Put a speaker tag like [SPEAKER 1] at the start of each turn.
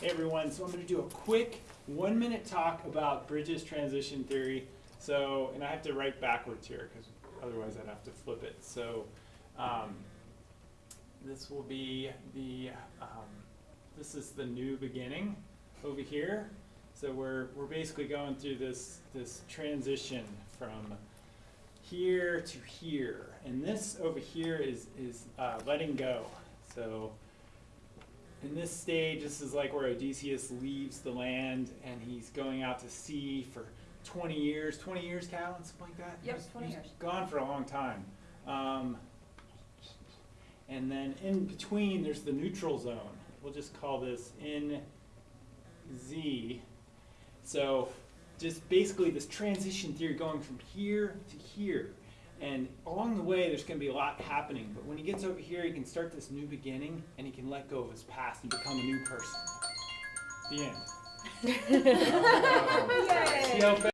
[SPEAKER 1] Hey everyone, so I'm going to do a quick one minute talk about Bridges transition theory. So, and I have to write backwards here because otherwise I'd have to flip it. So, um, this will be the, um, this is the new beginning over here. So we're, we're basically going through this, this transition from here to here. And this over here is, is uh, letting go. So this stage, this is like where Odysseus leaves the land and he's going out to sea for 20 years. 20 years, Callan, something like that?
[SPEAKER 2] Yep,
[SPEAKER 1] He's-
[SPEAKER 2] 20
[SPEAKER 1] he's
[SPEAKER 2] years.
[SPEAKER 1] Gone for a long time. Um, and then in between, there's the neutral zone. We'll just call this NZ. So just basically this transition theory going from here to here. And along the way, there's going to be a lot happening. But when he gets over here, he can start this new beginning and he can let go of his past and become a new person. The end.
[SPEAKER 2] Yay!
[SPEAKER 1] See how